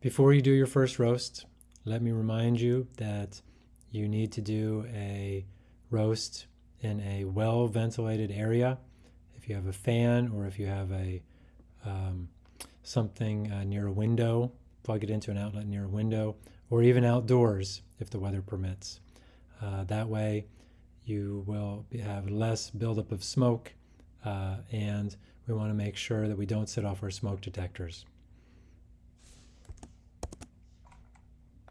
Before you do your first roast, let me remind you that you need to do a roast in a well ventilated area. If you have a fan or if you have a um, something uh, near a window, plug it into an outlet near a window, or even outdoors if the weather permits. Uh, that way, you will have less buildup of smoke, uh, and we want to make sure that we don't set off our smoke detectors.